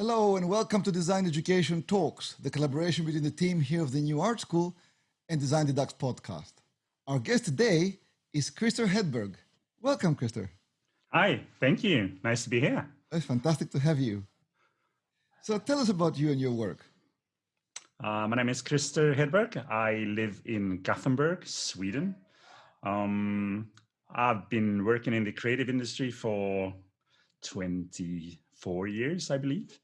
Hello and welcome to Design Education Talks, the collaboration between the team here of the New Art School and Design Deducts podcast. Our guest today is Christer Hedberg. Welcome, Christer. Hi, thank you. Nice to be here. It's fantastic to have you. So tell us about you and your work. Uh, my name is Christer Hedberg. I live in Gothenburg, Sweden. Um, I've been working in the creative industry for 24 years, I believe.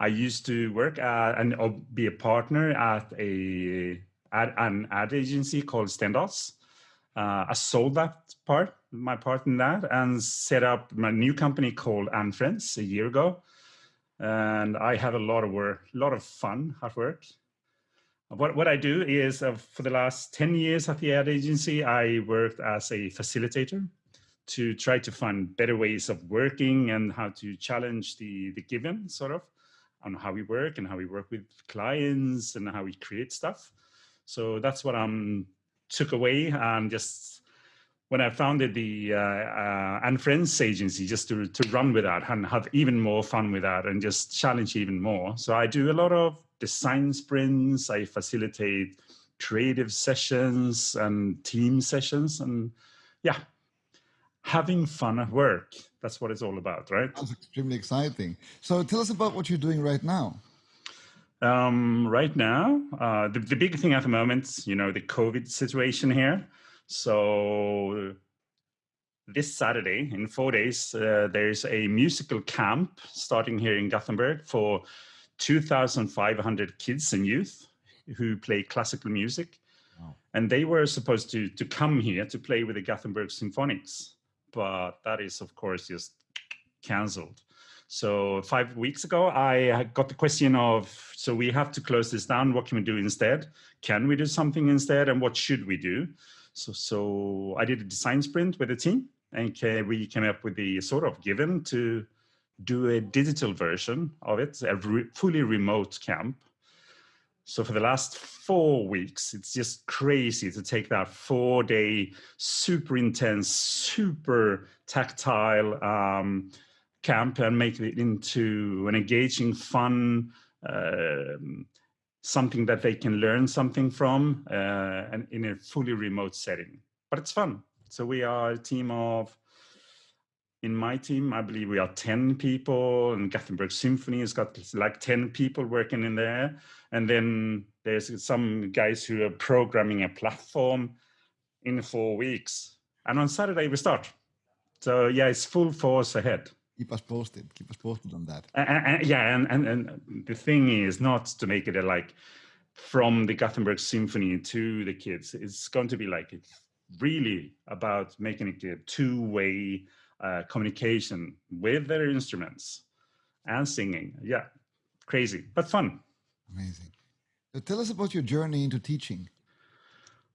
I used to work at and uh, be a partner at a ad, an ad agency called Stendahls. Uh, I sold that part, my part in that, and set up my new company called And Friends a year ago. And I have a lot of work, a lot of fun at work. What, what I do is uh, for the last 10 years at the ad agency, I worked as a facilitator to try to find better ways of working and how to challenge the, the given sort of on how we work and how we work with clients and how we create stuff. So that's what I am took away and just when I founded the uh, uh, agency, just to, to run with that and have even more fun with that and just challenge even more. So I do a lot of design sprints, I facilitate creative sessions and team sessions and yeah, having fun at work. That's what it's all about, right? That's extremely exciting. So tell us about what you're doing right now. Um, right now, uh, the, the big thing at the moment, you know, the COVID situation here. So this Saturday, in four days, uh, there's a musical camp starting here in Gothenburg for 2,500 kids and youth who play classical music. Wow. And they were supposed to, to come here to play with the Gothenburg Symphonics, but that is, of course, just canceled. So five weeks ago, I got the question of, so we have to close this down. What can we do instead? Can we do something instead? And what should we do? So, so I did a design sprint with the team and we came up with the sort of given to do a digital version of it, a re fully remote camp. So for the last four weeks, it's just crazy to take that four day, super intense, super tactile, um, camp and make it into an engaging, fun, uh, something that they can learn something from uh, and in a fully remote setting. But it's fun. So we are a team of, in my team, I believe we are 10 people and Gothenburg Symphony has got like 10 people working in there. And then there's some guys who are programming a platform in four weeks. And on Saturday we start. So yeah, it's full force ahead keep us posted keep us posted on that yeah and, and and the thing is not to make it a like from the gothenburg symphony to the kids it's going to be like it's really about making it a two-way uh, communication with their instruments and singing. Yeah crazy but fun. Amazing. So tell us about your journey into teaching.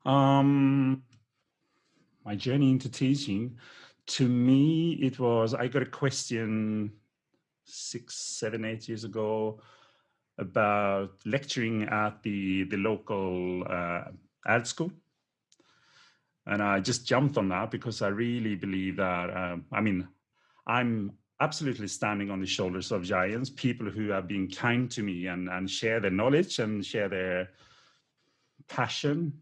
Um my journey into teaching to me, it was, I got a question six, seven, eight years ago about lecturing at the, the local uh, ad school. And I just jumped on that because I really believe that, um, I mean, I'm absolutely standing on the shoulders of giants, people who have been kind to me and, and share their knowledge and share their passion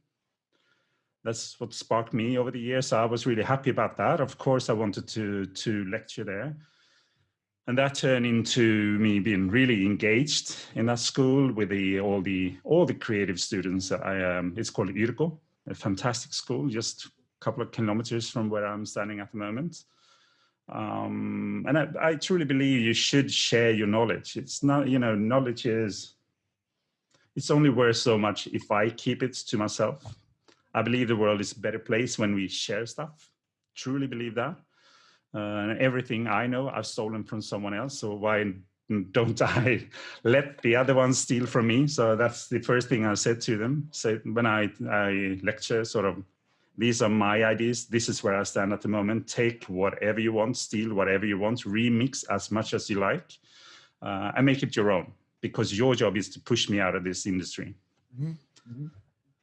that's what sparked me over the years. So I was really happy about that. Of course, I wanted to, to lecture there. And that turned into me being really engaged in that school with the, all the all the creative students. That I, um, it's called Yrgo, a fantastic school, just a couple of kilometers from where I'm standing at the moment. Um, and I, I truly believe you should share your knowledge. It's not, you know, knowledge is, it's only worth so much if I keep it to myself I believe the world is a better place when we share stuff. Truly believe that. Uh, and everything I know, I've stolen from someone else. So why don't I let the other ones steal from me? So that's the first thing I said to them. So when I, I lecture, sort of, these are my ideas. This is where I stand at the moment. Take whatever you want, steal whatever you want, remix as much as you like, uh, and make it your own. Because your job is to push me out of this industry. Mm -hmm. Mm -hmm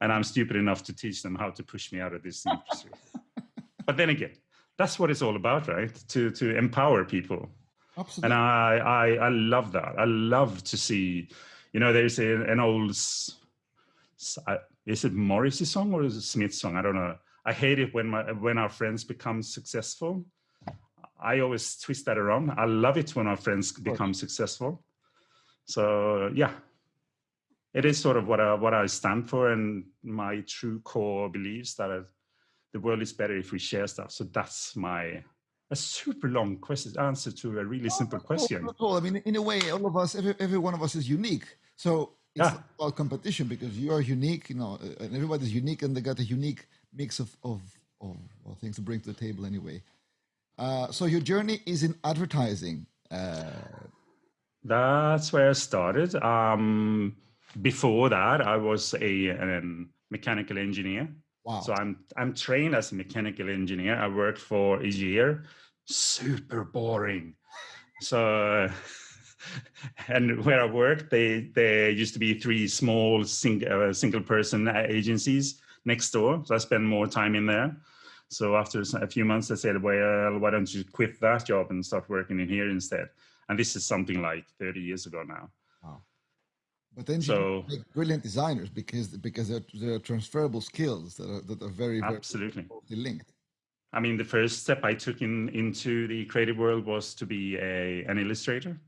and I'm stupid enough to teach them how to push me out of this industry. but then again, that's what it's all about, right? To to empower people. Absolutely. And I, I, I love that. I love to see, you know, there's a, an old, is it Morrissey song or is it Smith song? I don't know. I hate it when my when our friends become successful. I always twist that around. I love it when our friends become successful. So yeah, it is sort of what I, what I stand for and my true core beliefs that I, the world is better if we share stuff. So that's my a super long question answer to a really simple question. I mean, in a way, all of us, every, every one of us is unique. So it's yeah. about competition because you are unique, you know, and everybody's unique and they got a unique mix of, of, of, of things to bring to the table anyway. Uh, so your journey is in advertising. Uh, That's where I started. Um, before that, I was a, a mechanical engineer. Wow. So I'm I'm trained as a mechanical engineer. I worked for a year. Super boring. So and where I worked, they there used to be three small sing, uh, single person agencies next door. So I spent more time in there. So after a few months, I said, well, why don't you quit that job and start working in here instead? And this is something like 30 years ago now. But then so, you make brilliant designers because because they're, they're transferable skills that are, that are very, very absolutely linked. I mean, the first step I took in into the creative world was to be a an illustrator.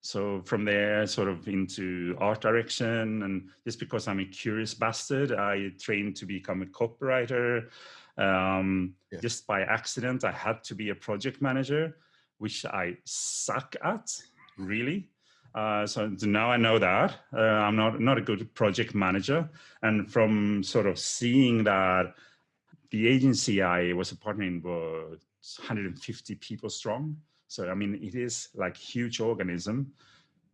So from there, sort of into art direction, and just because I'm a curious bastard, I trained to become a copywriter. Um, yeah. Just by accident, I had to be a project manager, which I suck at, really. Uh, so now I know that uh, I'm not not a good project manager, and from sort of seeing that the agency I was a partner in was 150 people strong, so I mean, it is like huge organism.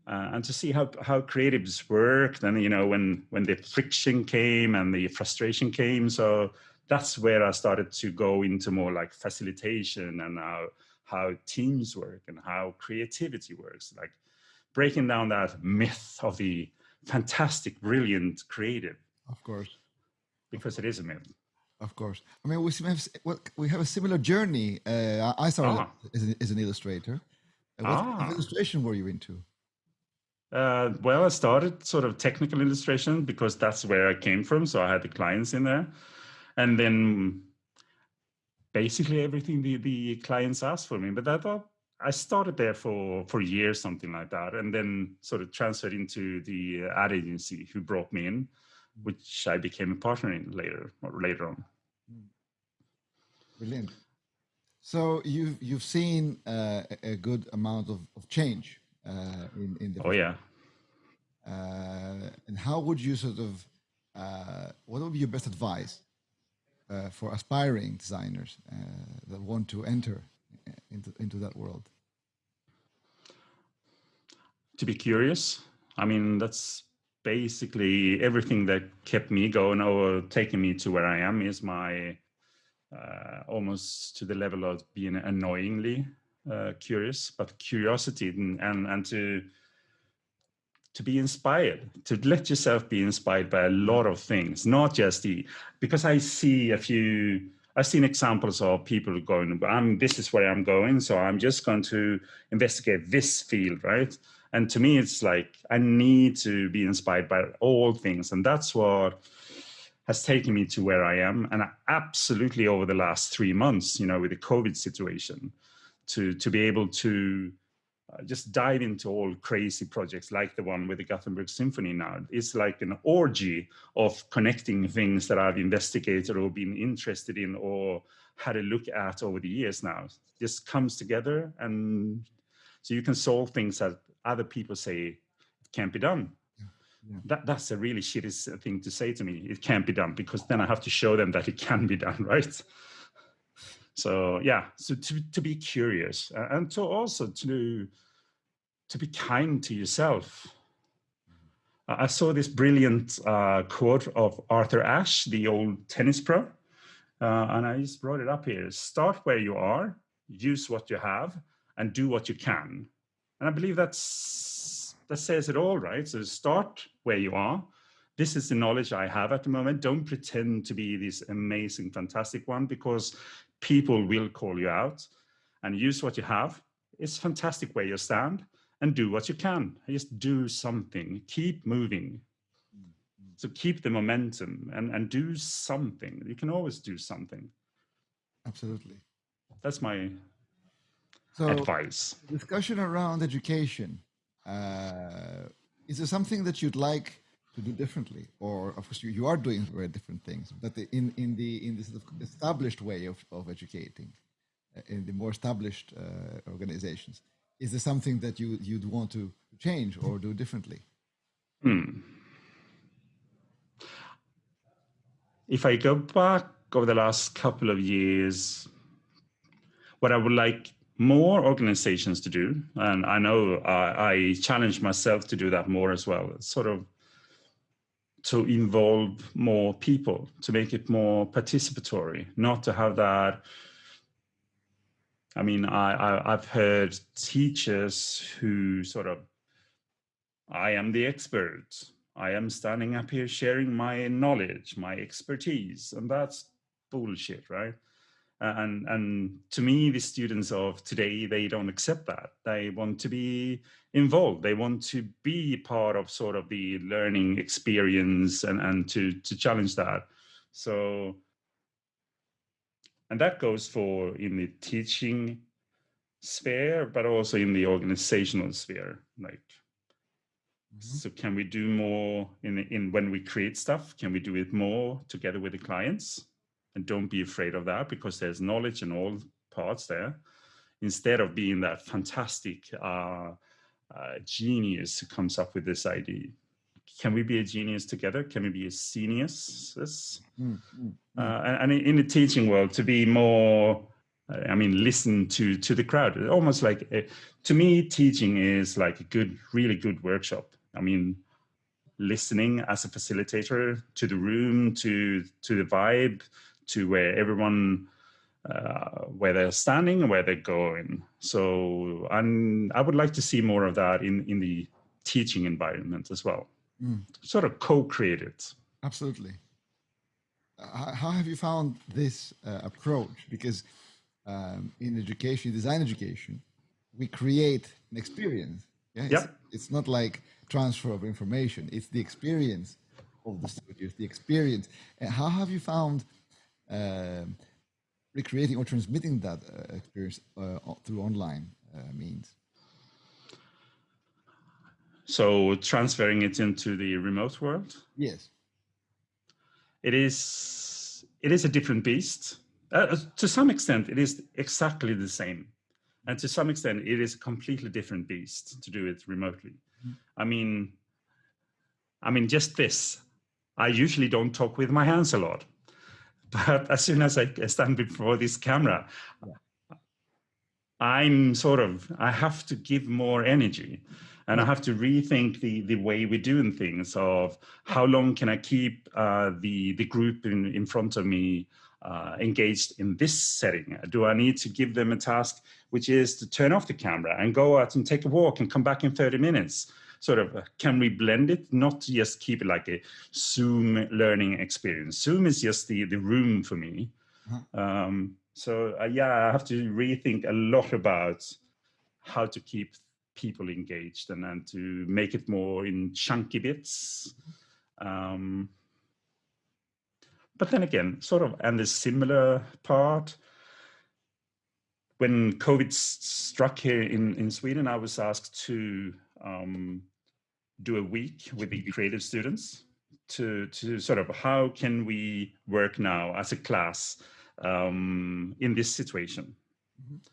Uh, and to see how, how creatives work, then, you know, when, when the friction came and the frustration came. So that's where I started to go into more like facilitation and how, how teams work and how creativity works, like breaking down that myth of the fantastic, brilliant creative. Of course. Because it is a myth. Of course. I mean, we have well, we have a similar journey. Uh, I started ah. as, an, as, an, illustrator. Uh, what ah. illustration were you into? Uh, well, I started sort of technical illustration because that's where I came from. So I had the clients in there, and then basically everything the the clients asked for me. But I thought I started there for for years, something like that, and then sort of transferred into the ad agency who brought me in, which I became a partner in later or later on. Brilliant. So you've you've seen uh, a good amount of, of change uh, in in the. Oh yeah. Uh, and how would you sort of uh, what would be your best advice uh, for aspiring designers uh, that want to enter into into that world? To be curious. I mean, that's basically everything that kept me going or taking me to where I am is my uh, almost to the level of being annoyingly uh, curious, but curiosity and, and, and to to be inspired, to let yourself be inspired by a lot of things, not just the, because I see a few, I've seen examples of people going, I'm, this is where I'm going, so I'm just going to investigate this field, right? And to me, it's like, I need to be inspired by all things. And that's what has taken me to where I am. And I absolutely over the last three months, you know, with the COVID situation, to, to be able to uh, just dive into all crazy projects like the one with the Gothenburg Symphony now. It's like an orgy of connecting things that I've investigated or been interested in or had a look at over the years now. Just comes together and so you can solve things that other people say can't be done. Yeah. That, that's a really shitty thing to say to me. It can't be done because then I have to show them that it can be done, right? So yeah, so to, to be curious and to also to, to be kind to yourself. I saw this brilliant uh, quote of Arthur Ashe, the old tennis pro, uh, and I just brought it up here. Start where you are, use what you have, and do what you can. And I believe that's that says it all, right? So start where you are. This is the knowledge I have at the moment. Don't pretend to be this amazing, fantastic one because people will call you out and use what you have. it's fantastic where you stand and do what you can. Just do something, keep moving. So keep the momentum and, and do something. You can always do something. Absolutely. That's my so, advice. Discussion around education. Uh, is there something that you'd like to do differently? Or of course you, you are doing very different things, but the, in, in the in this sort of established way of, of educating, uh, in the more established uh, organizations, is there something that you you'd want to change or do differently? Hmm. If I go back over the last couple of years, what I would like more organizations to do, and I know I, I challenge myself to do that more as well, sort of to involve more people, to make it more participatory, not to have that. I mean, I, I, have heard teachers who sort of, I am the expert. I am standing up here sharing my knowledge, my expertise, and that's bullshit, right? And and to me the students of today they don't accept that. They want to be involved. They want to be part of sort of the learning experience and and to to challenge that. So and that goes for in the teaching sphere but also in the organizational sphere like mm -hmm. so can we do more in in when we create stuff? Can we do it more together with the clients and don't be afraid of that because there's knowledge in all parts there. Instead of being that fantastic uh, uh, genius who comes up with this idea. Can we be a genius together? Can we be a genius mm, mm, uh, mm. and, in the teaching world to be more i mean listen to to the crowd almost like a, to me teaching is like a good really good workshop. I mean listening as a facilitator to the room to to the vibe to where everyone uh, where they're standing and where they're going. So I'm, I would like to see more of that in, in the teaching environment as well. Mm. Sort of co-create it. Absolutely. Uh, how have you found this uh, approach? Because um, in education, design education, we create an experience. Yeah, it's, yep. it's not like transfer of information. It's the experience of the students, the experience. And how have you found recreating or transmitting that uh, experience uh, through online uh, means. So transferring it into the remote world? Yes. It is, it is a different beast. Uh, to some extent, it is exactly the same. And to some extent, it is a completely different beast to do it remotely. Mm. I mean, I mean, just this. I usually don't talk with my hands a lot. But as soon as I stand before this camera, I'm sort of, I have to give more energy and I have to rethink the, the way we're doing things of how long can I keep uh, the, the group in, in front of me uh, engaged in this setting? Do I need to give them a task which is to turn off the camera and go out and take a walk and come back in 30 minutes? Sort of uh, can we blend it? Not just keep it like a zoom learning experience. Zoom is just the the room for me. Uh-huh. um, so uh, yeah i have to rethink a lot about how to keep people engaged and then to make it more in chunky bits. Um, but then again sort of and the similar part when covid struck here in in sweden i was asked to um, do a week with the creative students to, to sort of how can we work now as a class um, in this situation. Mm -hmm.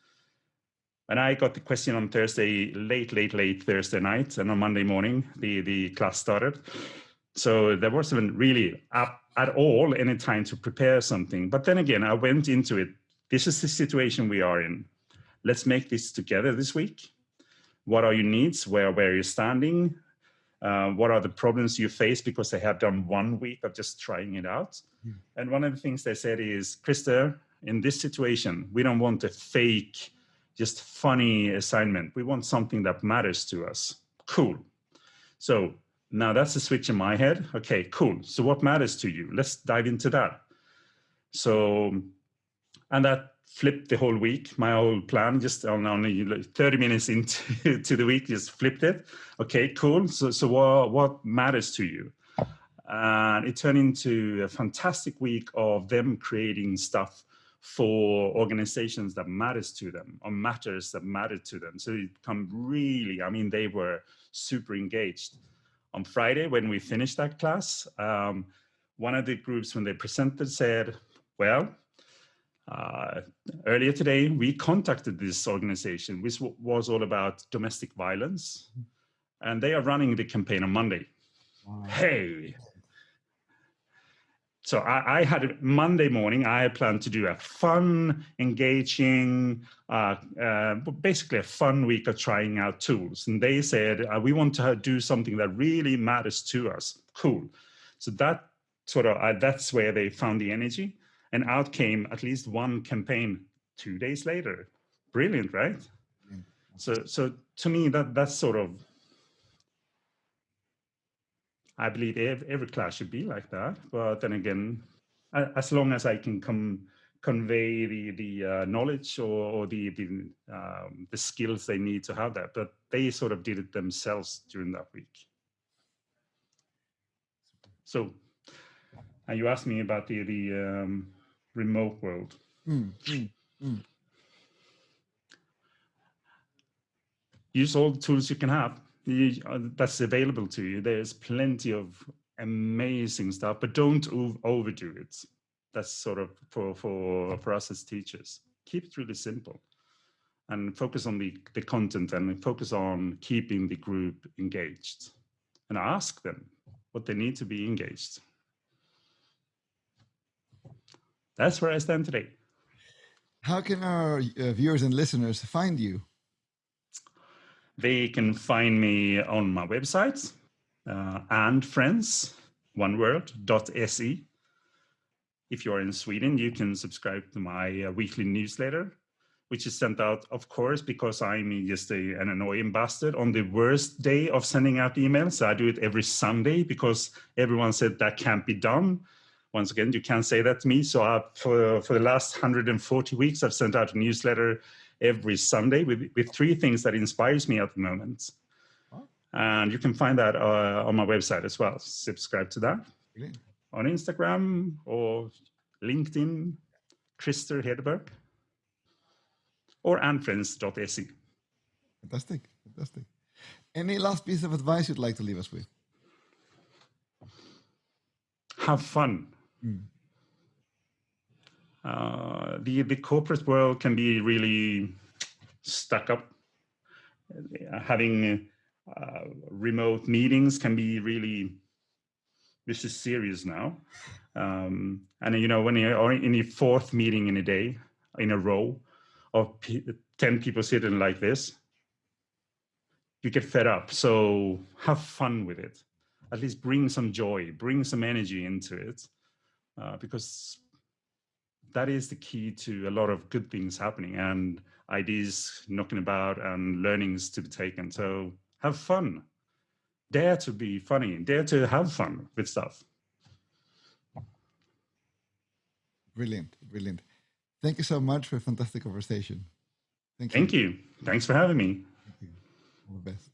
And I got the question on Thursday, late, late, late Thursday night, and on Monday morning, the, the class started. So there wasn't really at, at all any time to prepare something. But then again, I went into it. This is the situation we are in. Let's make this together this week. What are your needs? Where, where are you standing? Uh, what are the problems you face because they have done one week of just trying it out. Mm. And one of the things they said is, Christer, in this situation, we don't want a fake, just funny assignment. We want something that matters to us. Cool. So now that's a switch in my head. Okay, cool. So what matters to you? Let's dive into that. So, and that flipped the whole week, my whole plan, just on only 30 minutes into to the week, just flipped it. Okay, cool. So, so what, what matters to you? And it turned into a fantastic week of them creating stuff for organizations that matters to them or matters that matter to them. So it come really, I mean, they were super engaged. On Friday, when we finished that class, um, one of the groups, when they presented, said, well, uh, earlier today, we contacted this organization, which was all about domestic violence, and they are running the campaign on Monday. Wow. Hey, so I, I, had Monday morning, I had planned to do a fun, engaging, uh, uh, basically a fun week of trying out tools. And they said, uh, we want to do something that really matters to us. Cool. So that sort of, uh, that's where they found the energy. And out came at least one campaign two days later. Brilliant, right? So, so to me, that that's sort of I believe every class should be like that. But then again, as long as I can come convey the the uh, knowledge or, or the the, um, the skills they need to have that, but they sort of did it themselves during that week. So, and you asked me about the the um, remote world. Mm, mm, mm. Use all the tools you can have uh, that's available to you. There's plenty of amazing stuff, but don't overdo it. That's sort of for, for, for us as teachers. Keep it really simple and focus on the, the content and focus on keeping the group engaged and ask them what they need to be engaged. That's where I stand today. How can our uh, viewers and listeners find you? They can find me on my website, uh, and friends, one word. If you're in Sweden, you can subscribe to my uh, weekly newsletter, which is sent out, of course, because I'm just a, an annoying bastard on the worst day of sending out emails. I do it every Sunday because everyone said that can't be done. Once again, you can't say that to me. So I, for, for the last 140 weeks, I've sent out a newsletter every Sunday with, with three things that inspires me at the moment. And you can find that uh, on my website as well. Subscribe to that Brilliant. on Instagram or LinkedIn, Christer Hedberg, or andfriends.se. Fantastic, fantastic. Any last piece of advice you'd like to leave us with? Have fun. Uh, the the corporate world can be really stuck up. Having uh, remote meetings can be really this is serious now. Um, and you know when you're in your fourth meeting in a day in a row of 10 people sitting like this, you get fed up. So have fun with it. At least bring some joy, bring some energy into it. Uh, because that is the key to a lot of good things happening and ideas knocking about and learnings to be taken. So have fun. Dare to be funny. Dare to have fun with stuff. Brilliant, brilliant. Thank you so much for a fantastic conversation. Thank you. Thank you. Thanks for having me. All the best.